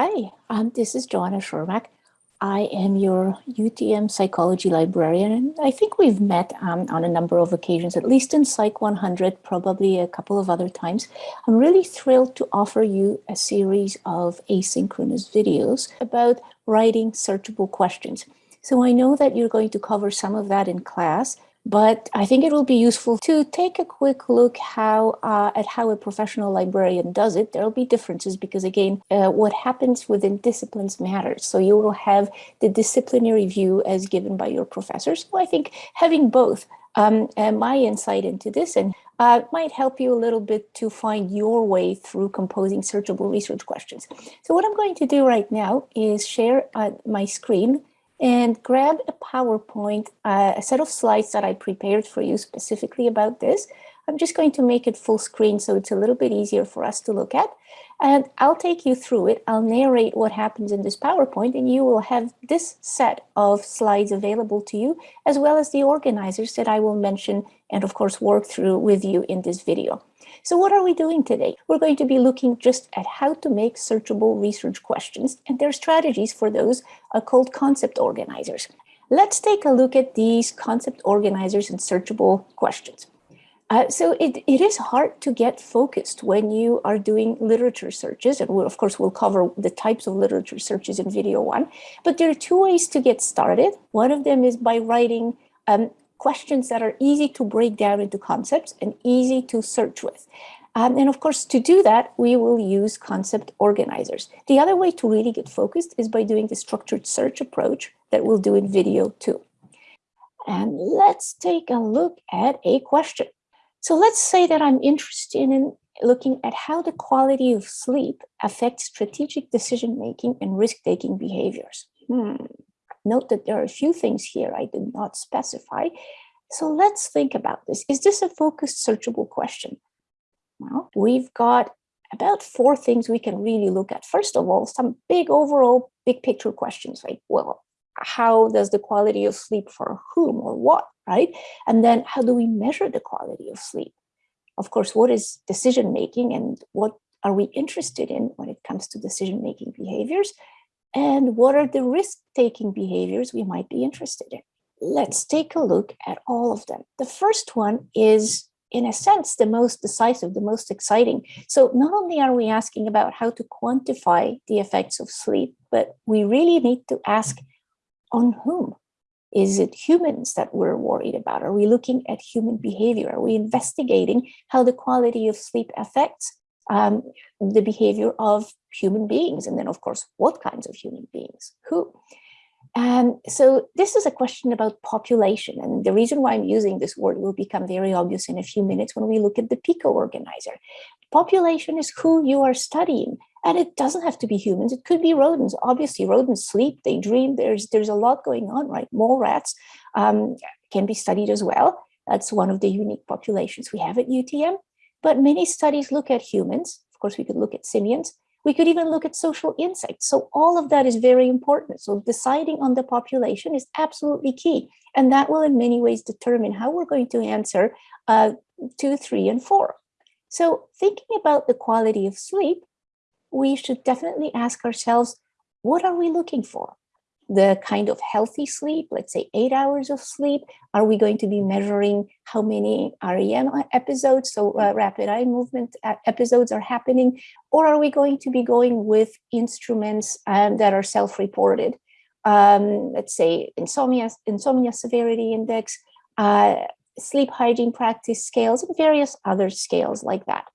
Hi, um, this is Joanna Szurmak. I am your UTM psychology librarian, and I think we've met um, on a number of occasions, at least in Psych 100, probably a couple of other times. I'm really thrilled to offer you a series of asynchronous videos about writing searchable questions. So I know that you're going to cover some of that in class, but I think it will be useful to take a quick look how uh, at how a professional librarian does it. There will be differences because again, uh, what happens within disciplines matters. So you will have the disciplinary view as given by your professors. So I think having both um, and my insight into this and uh, might help you a little bit to find your way through composing searchable research questions. So what I'm going to do right now is share uh, my screen and grab a PowerPoint, uh, a set of slides that I prepared for you specifically about this. I'm just going to make it full screen so it's a little bit easier for us to look at. And I'll take you through it. I'll narrate what happens in this PowerPoint and you will have this set of slides available to you, as well as the organizers that I will mention and of course work through with you in this video. So what are we doing today? We're going to be looking just at how to make searchable research questions and their strategies for those uh, called concept organizers. Let's take a look at these concept organizers and searchable questions. Uh, so it, it is hard to get focused when you are doing literature searches. And we'll, of course, we'll cover the types of literature searches in video one. But there are two ways to get started. One of them is by writing um, questions that are easy to break down into concepts and easy to search with. Um, and of course, to do that, we will use concept organizers. The other way to really get focused is by doing the structured search approach that we'll do in video two. And let's take a look at a question. So let's say that I'm interested in looking at how the quality of sleep affects strategic decision-making and risk-taking behaviors. Hmm. Note that there are a few things here I did not specify. So let's think about this. Is this a focused searchable question? Well, we've got about four things we can really look at. First of all, some big overall big picture questions like, well, how does the quality of sleep for whom or what, right? And then how do we measure the quality of sleep? Of course, what is decision making and what are we interested in when it comes to decision making behaviors? And what are the risk-taking behaviors we might be interested in? Let's take a look at all of them. The first one is, in a sense, the most decisive, the most exciting. So not only are we asking about how to quantify the effects of sleep, but we really need to ask on whom? Is it humans that we're worried about? Are we looking at human behavior? Are we investigating how the quality of sleep affects um, the behavior of human beings? And then, of course, what kinds of human beings? Who? And so this is a question about population. And the reason why I'm using this word will become very obvious in a few minutes when we look at the PICO organizer. Population is who you are studying. And it doesn't have to be humans. It could be rodents. Obviously, rodents sleep, they dream. There's, there's a lot going on, right? Mole rats um, can be studied as well. That's one of the unique populations we have at UTM. But many studies look at humans. Of course, we could look at simians. We could even look at social insects. So all of that is very important. So deciding on the population is absolutely key. And that will in many ways determine how we're going to answer uh, two, three, and four. So thinking about the quality of sleep, we should definitely ask ourselves, what are we looking for? the kind of healthy sleep, let's say eight hours of sleep? Are we going to be measuring how many REM episodes, so uh, rapid eye movement episodes are happening? Or are we going to be going with instruments um, that are self-reported? Um, let's say insomnia, insomnia severity index, uh, sleep hygiene practice scales, and various other scales like that.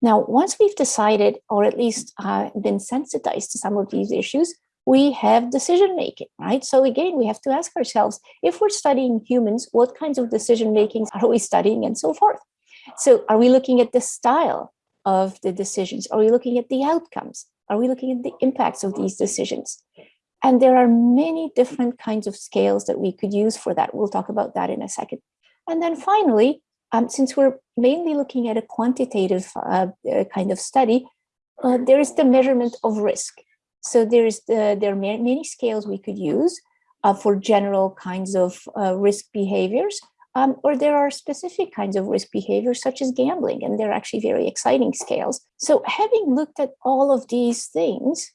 Now, once we've decided, or at least uh, been sensitized to some of these issues, we have decision making, right? So again, we have to ask ourselves, if we're studying humans, what kinds of decision makings are we studying and so forth? So are we looking at the style of the decisions? Are we looking at the outcomes? Are we looking at the impacts of these decisions? And there are many different kinds of scales that we could use for that. We'll talk about that in a second. And then finally, um, since we're mainly looking at a quantitative uh, uh, kind of study, uh, there is the measurement of risk. So there's the, there are many scales we could use uh, for general kinds of uh, risk behaviors. Um, or there are specific kinds of risk behaviors such as gambling, and they're actually very exciting scales. So having looked at all of these things,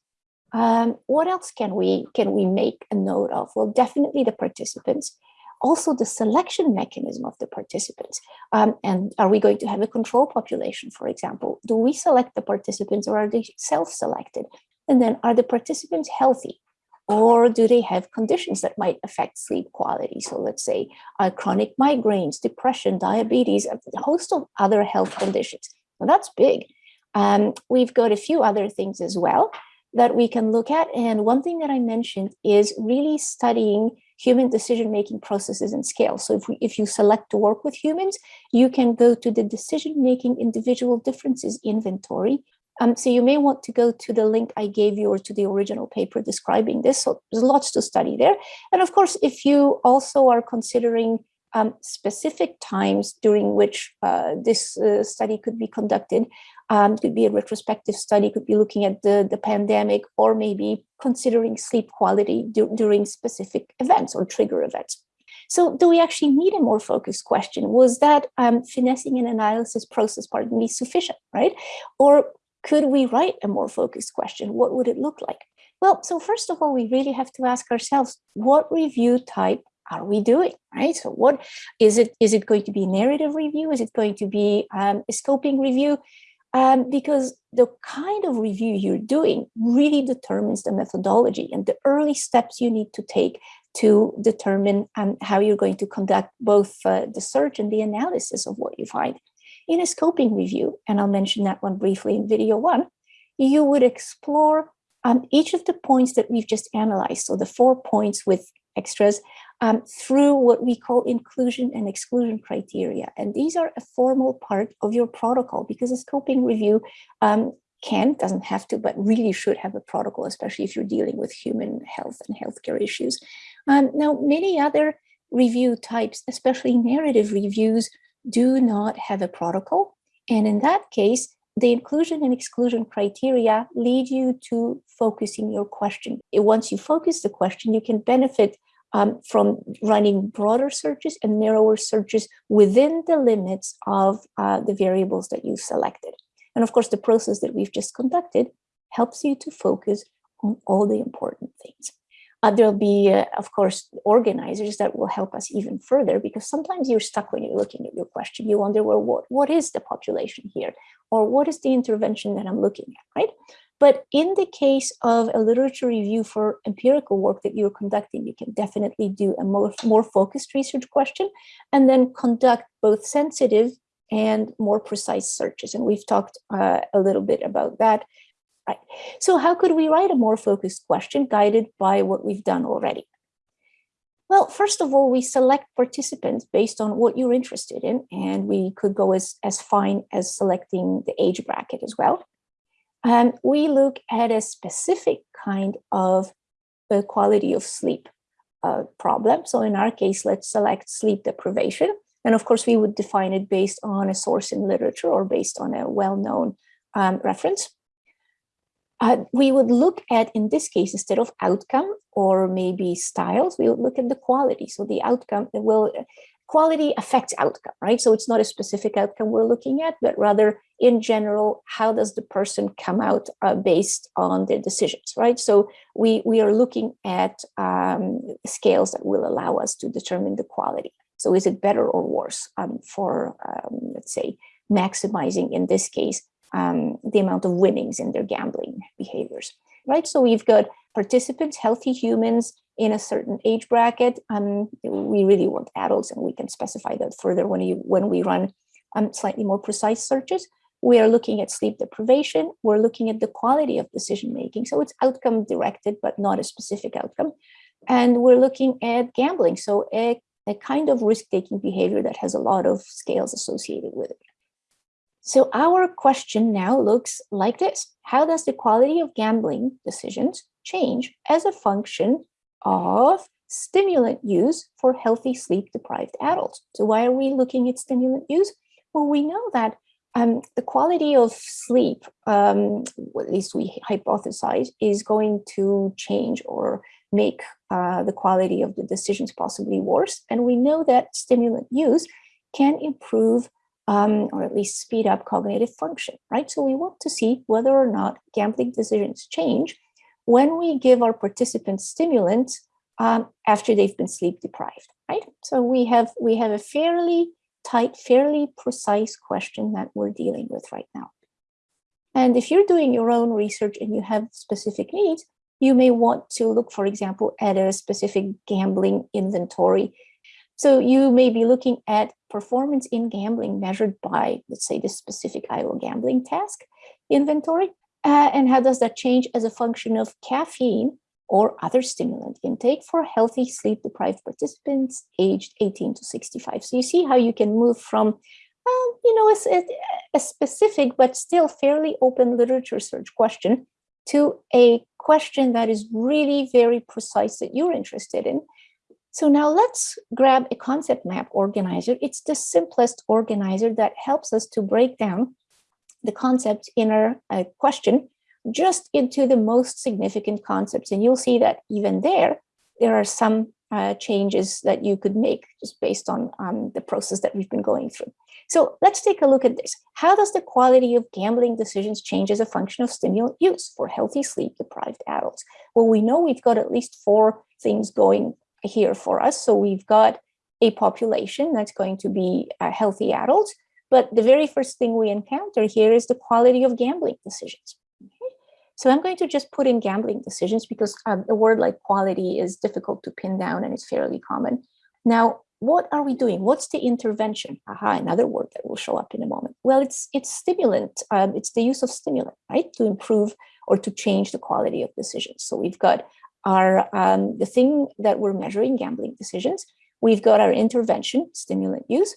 um, what else can we can we make a note of? Well, definitely the participants, also the selection mechanism of the participants. Um, and are we going to have a control population, for example? Do we select the participants or are they self-selected? And then are the participants healthy? Or do they have conditions that might affect sleep quality? So let's say uh, chronic migraines, depression, diabetes, a host of other health conditions. Well, that's big. Um, we've got a few other things as well that we can look at. And one thing that I mentioned is really studying human decision-making processes and scale. So if, we, if you select to work with humans, you can go to the decision-making individual differences inventory. Um, so you may want to go to the link I gave you or to the original paper describing this. So there's lots to study there. And of course, if you also are considering um, specific times during which uh, this uh, study could be conducted. Um, could be a retrospective study, could be looking at the, the pandemic, or maybe considering sleep quality during specific events or trigger events. So do we actually need a more focused question? Was that um, finessing an analysis process, pardon me, sufficient, right? Or could we write a more focused question? What would it look like? Well, so first of all, we really have to ask ourselves, what review type are we doing, right? So what is it? Is it going to be narrative review? Is it going to be um, a scoping review? Um, because the kind of review you're doing really determines the methodology and the early steps you need to take to determine um, how you're going to conduct both uh, the search and the analysis of what you find. In a scoping review, and I'll mention that one briefly in video one, you would explore um, each of the points that we've just analyzed. So the four points with extras um, through what we call inclusion and exclusion criteria. And these are a formal part of your protocol because a scoping review um, can, doesn't have to, but really should have a protocol, especially if you're dealing with human health and healthcare issues. Um, now, many other review types, especially narrative reviews, do not have a protocol. And in that case, the inclusion and exclusion criteria lead you to focusing your question. Once you focus the question, you can benefit um, from running broader searches and narrower searches within the limits of uh, the variables that you selected. And of course, the process that we've just conducted helps you to focus on all the important things. Uh, there'll be, uh, of course, organizers that will help us even further because sometimes you're stuck when you're looking at your question. You wonder, well, what, what is the population here? Or what is the intervention that I'm looking at, right? But in the case of a literature review for empirical work that you're conducting, you can definitely do a more, more focused research question and then conduct both sensitive and more precise searches. And we've talked uh, a little bit about that. Right. So how could we write a more focused question guided by what we've done already? Well, first of all, we select participants based on what you're interested in, and we could go as, as fine as selecting the age bracket as well. And we look at a specific kind of the quality of sleep uh, problem. So in our case, let's select sleep deprivation. And of course, we would define it based on a source in literature or based on a well-known um, reference. Uh, we would look at, in this case, instead of outcome or maybe styles, we would look at the quality. So the outcome will quality affects outcome, right? So it's not a specific outcome we're looking at, but rather in general, how does the person come out uh, based on their decisions, right? So we, we are looking at um, scales that will allow us to determine the quality. So is it better or worse um, for, um, let's say, maximizing, in this case, um, the amount of winnings in their gambling behaviors, right? So we've got participants, healthy humans, in a certain age bracket. Um, we really want adults, and we can specify that further when, you, when we run um, slightly more precise searches. We are looking at sleep deprivation. We're looking at the quality of decision making. So it's outcome directed, but not a specific outcome. And we're looking at gambling. So a, a kind of risk-taking behavior that has a lot of scales associated with it. So our question now looks like this. How does the quality of gambling decisions change as a function of stimulant use for healthy sleep deprived adults. So why are we looking at stimulant use? Well, we know that um, the quality of sleep, um, at least we hypothesize, is going to change or make uh, the quality of the decisions possibly worse. And we know that stimulant use can improve um, or at least speed up cognitive function, right? So we want to see whether or not gambling decisions change when we give our participants stimulants um, after they've been sleep deprived, right? So we have we have a fairly tight, fairly precise question that we're dealing with right now. And if you're doing your own research and you have specific needs, you may want to look, for example, at a specific gambling inventory. So you may be looking at performance in gambling measured by, let's say, the specific Iowa gambling task inventory. Uh, and how does that change as a function of caffeine or other stimulant intake for healthy sleep deprived participants aged 18 to 65. So you see how you can move from, um, you know, a, a specific but still fairly open literature search question to a question that is really very precise that you're interested in. So now let's grab a concept map organizer. It's the simplest organizer that helps us to break down the concept in our uh, question just into the most significant concepts. And you'll see that even there, there are some uh, changes that you could make just based on um, the process that we've been going through. So let's take a look at this. How does the quality of gambling decisions change as a function of stimulant use for healthy sleep deprived adults? Well, we know we've got at least four things going here for us. So we've got a population that's going to be uh, healthy adults. But the very first thing we encounter here is the quality of gambling decisions. So I'm going to just put in gambling decisions because um, a word like quality is difficult to pin down and it's fairly common. Now, what are we doing? What's the intervention? Aha, another word that will show up in a moment. Well, it's it's stimulant. Um, it's the use of stimulant, right, to improve or to change the quality of decisions. So we've got our um, the thing that we're measuring, gambling decisions. We've got our intervention, stimulant use.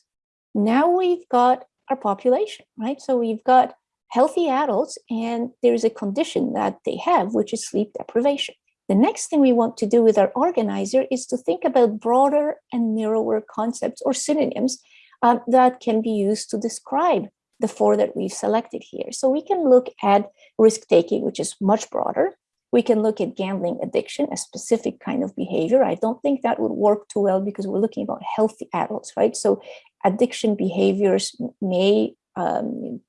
Now we've got our population, right? So we've got healthy adults and there's a condition that they have, which is sleep deprivation. The next thing we want to do with our organizer is to think about broader and narrower concepts or synonyms um, that can be used to describe the four that we've selected here. So we can look at risk taking, which is much broader. We can look at gambling addiction, a specific kind of behavior. I don't think that would work too well because we're looking about healthy adults, right? So addiction behaviors may um,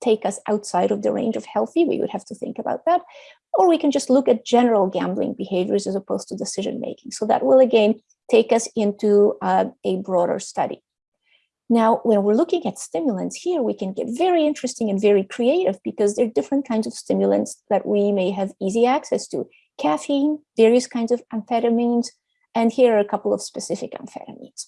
take us outside of the range of healthy, we would have to think about that. Or we can just look at general gambling behaviors as opposed to decision making. So that will again take us into uh, a broader study. Now, when we're looking at stimulants here, we can get very interesting and very creative because there are different kinds of stimulants that we may have easy access to. Caffeine, various kinds of amphetamines, and here are a couple of specific amphetamines.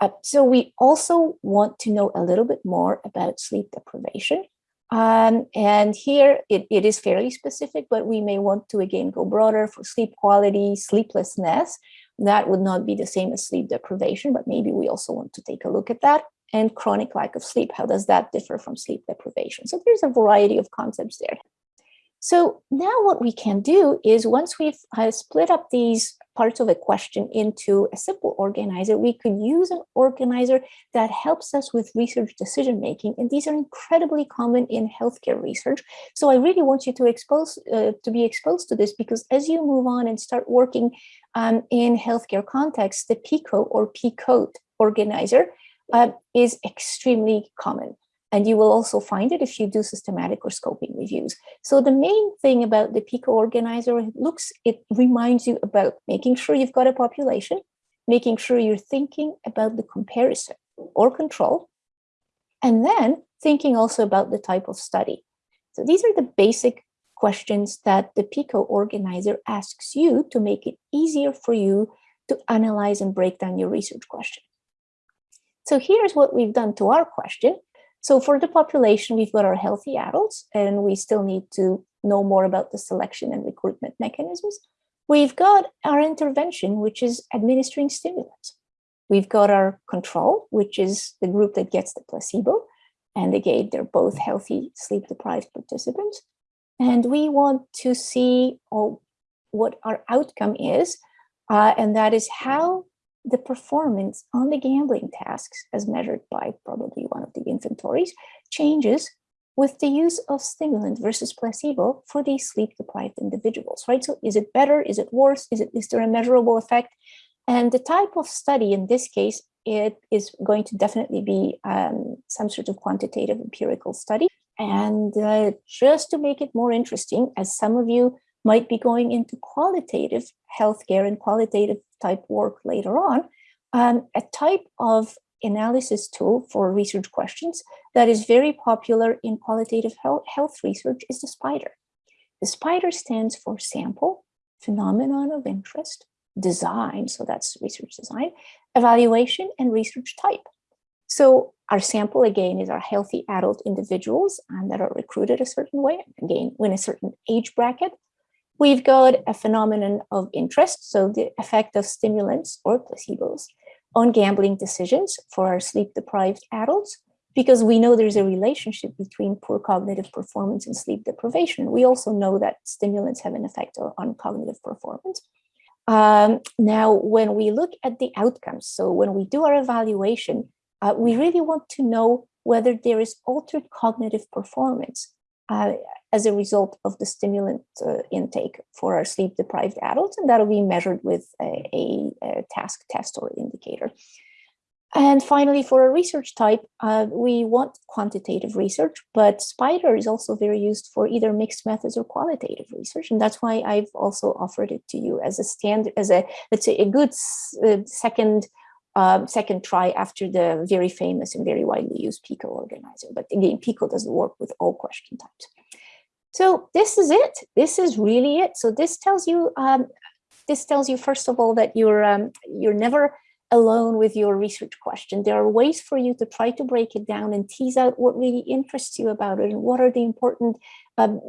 Uh, so we also want to know a little bit more about sleep deprivation. Um, and here it, it is fairly specific, but we may want to again go broader for sleep quality, sleeplessness. That would not be the same as sleep deprivation, but maybe we also want to take a look at that. And chronic lack of sleep, how does that differ from sleep deprivation? So there's a variety of concepts there. So now what we can do is once we've uh, split up these parts of a question into a simple organizer, we could use an organizer that helps us with research decision making. And these are incredibly common in healthcare research. So I really want you to expose uh, to be exposed to this because as you move on and start working um, in healthcare context, the PICO or P-code organizer uh, is extremely common. And you will also find it if you do systematic or scoping reviews. So the main thing about the PICO organizer, it looks, it reminds you about making sure you've got a population, making sure you're thinking about the comparison or control, and then thinking also about the type of study. So these are the basic questions that the PICO organizer asks you to make it easier for you to analyze and break down your research question. So here's what we've done to our question. So for the population, we've got our healthy adults, and we still need to know more about the selection and recruitment mechanisms. We've got our intervention, which is administering stimulants. We've got our control, which is the group that gets the placebo. And again, they're both healthy sleep-deprived participants. And we want to see oh, what our outcome is, uh, and that is how the performance on the gambling tasks as measured by probably one of the inventories changes with the use of stimulant versus placebo for these sleep deprived individuals, right? So is it better? Is it worse? Is, it, is there a measurable effect? And the type of study in this case, it is going to definitely be um, some sort of quantitative empirical study. And uh, just to make it more interesting, as some of you might be going into qualitative healthcare and qualitative type work later on, um, a type of analysis tool for research questions that is very popular in qualitative health research is the SPIDER. The SPIDER stands for sample, phenomenon of interest, design, so that's research design, evaluation, and research type. So our sample, again, is our healthy adult individuals and that are recruited a certain way, again, in a certain age bracket. We've got a phenomenon of interest, so the effect of stimulants or placebos on gambling decisions for our sleep-deprived adults, because we know there's a relationship between poor cognitive performance and sleep deprivation. We also know that stimulants have an effect on cognitive performance. Um, now, when we look at the outcomes, so when we do our evaluation, uh, we really want to know whether there is altered cognitive performance uh, as a result of the stimulant uh, intake for our sleep deprived adults, and that'll be measured with a, a, a task test or indicator. And finally, for a research type, uh, we want quantitative research, but SPIDER is also very used for either mixed methods or qualitative research. And that's why I've also offered it to you as a standard, as a, let's say, a good uh, second um, second try after the very famous and very widely used PICO organizer. But again, PICO doesn't work with all question types. So this is it. This is really it. So this tells you, um, this tells you first of all that you're um, you're never alone with your research question. There are ways for you to try to break it down and tease out what really interests you about it and what are the important um,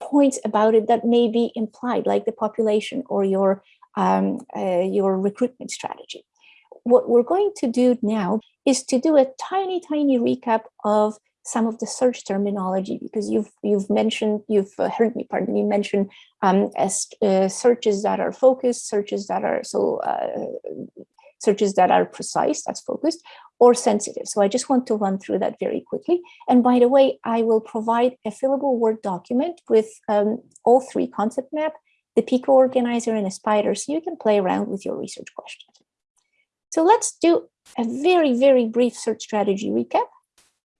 points about it that may be implied, like the population or your um, uh, your recruitment strategy. What we're going to do now is to do a tiny, tiny recap of some of the search terminology because you've you've mentioned you've uh, heard me pardon me mention um, as uh, searches that are focused searches that are so uh, searches that are precise that's focused or sensitive. So i just want to run through that very quickly. And by the way i will provide a fillable word document with um, all three concept map the pico organizer and a spider so you can play around with your research questions so let's do a very very brief search strategy recap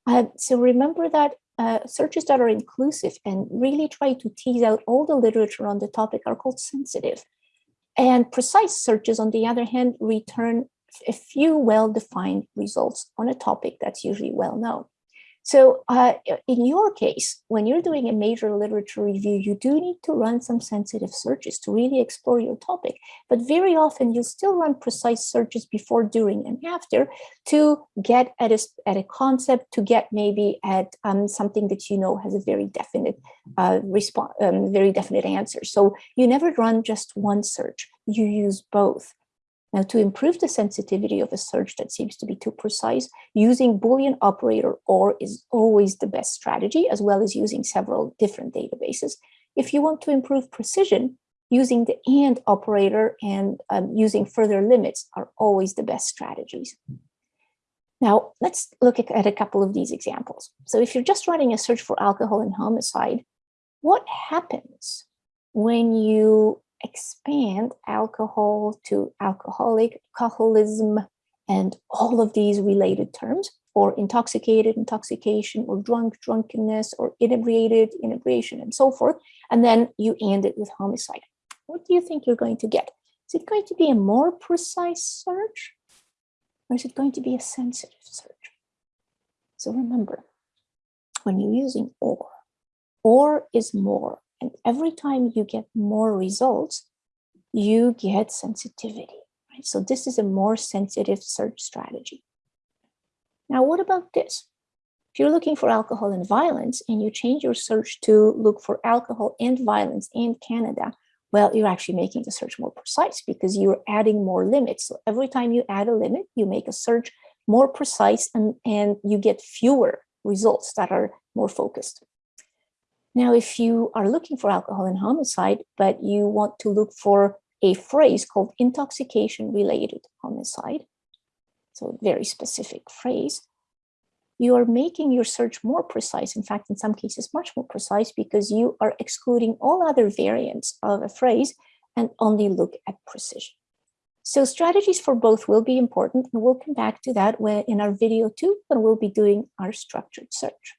uh, so remember that uh, searches that are inclusive and really try to tease out all the literature on the topic are called sensitive. And precise searches, on the other hand, return a few well-defined results on a topic that's usually well known. So uh, in your case, when you're doing a major literature review, you do need to run some sensitive searches to really explore your topic. But very often you'll still run precise searches before, during, and after to get at a, at a concept, to get maybe at um, something that you know has a very definite uh, response, um, very definite answer. So you never run just one search, you use both. Now, to improve the sensitivity of a search that seems to be too precise, using Boolean operator OR is always the best strategy, as well as using several different databases. If you want to improve precision, using the AND operator and um, using further limits are always the best strategies. Now, let's look at, at a couple of these examples. So if you're just running a search for alcohol and homicide, what happens when you expand alcohol to alcoholic, alcoholism, and all of these related terms, or intoxicated, intoxication, or drunk, drunkenness, or inebriated, inebriation, and so forth. And then you end it with homicide. What do you think you're going to get? Is it going to be a more precise search? Or is it going to be a sensitive search? So remember, when you're using OR, OR is more and every time you get more results, you get sensitivity. Right? So this is a more sensitive search strategy. Now, what about this? If you're looking for alcohol and violence and you change your search to look for alcohol and violence in Canada, well, you're actually making the search more precise because you're adding more limits. So every time you add a limit, you make a search more precise and, and you get fewer results that are more focused. Now, if you are looking for alcohol and homicide, but you want to look for a phrase called intoxication related homicide, so very specific phrase, you are making your search more precise. In fact, in some cases, much more precise because you are excluding all other variants of a phrase and only look at precision. So strategies for both will be important, and we'll come back to that in our video two, when we'll be doing our structured search.